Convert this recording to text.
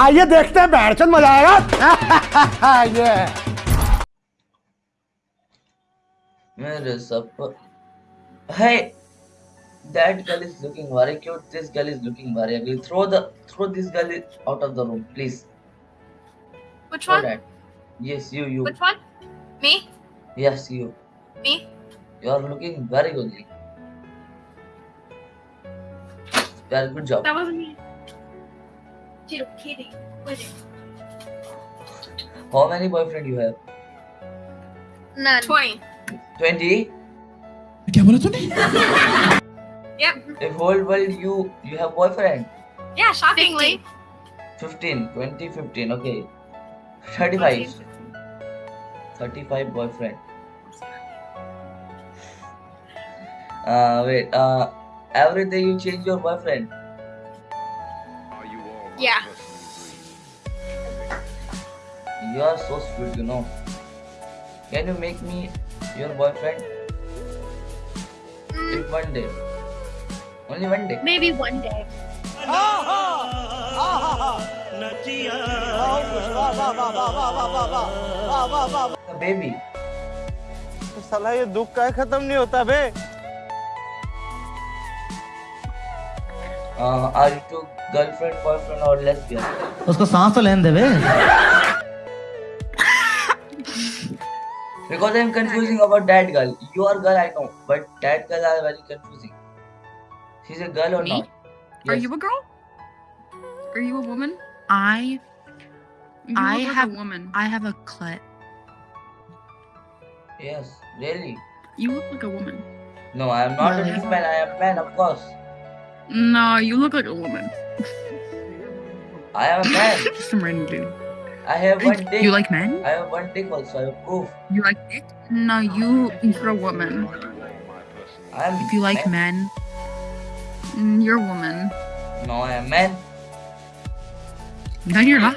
आइए देखते हैं बैठचंद मजा आएगा ये मेरे सब Hey, that girl is looking very cute. This girl is looking very ugly. Throw the throw this girl i- out of the room, please. Which Throw one? that. Yes, you, you. Which one? Me? Yes, you. Me? You are looking very ugly. Very good job. That wasn't me. Dude, Katie, wait. How many boyfriend you have? None. Twenty. Twenty. क्या बोला तूने Yep. If whole world you you have boyfriend. Yeah, shockingly. 15, 20, 15. Okay. 35. 35 boyfriend. Uh, wait. Uh, every day you change your boyfriend. Yeah. You are so sweet, you know. Can you make me your boyfriend? Mm, In one day. Only one day. maybe one day. A baby. साला ये दुख का खत्म नहीं होता बे Uh, are you two girlfriend, boyfriend, or lesbian? उसको सांस तो लेने दे बे Because I'm confusing about that girl. You are girl, I know, but that girl are very confusing. She's a girl or Me? not? Are Yes. you a girl? Are you a woman? I You I look like have- a woman. I have a clit. Yes, really. You look like a woman. No, I am not Really? a man. I am man, of course. No, you look like a woman. I am a man. Just some random dude. I have one dick. You like men? I have one dick also. I have proof. You like it? No, you you're a woman. I am. If you like men, Mm, You're a woman. No, I am man. no, you're not.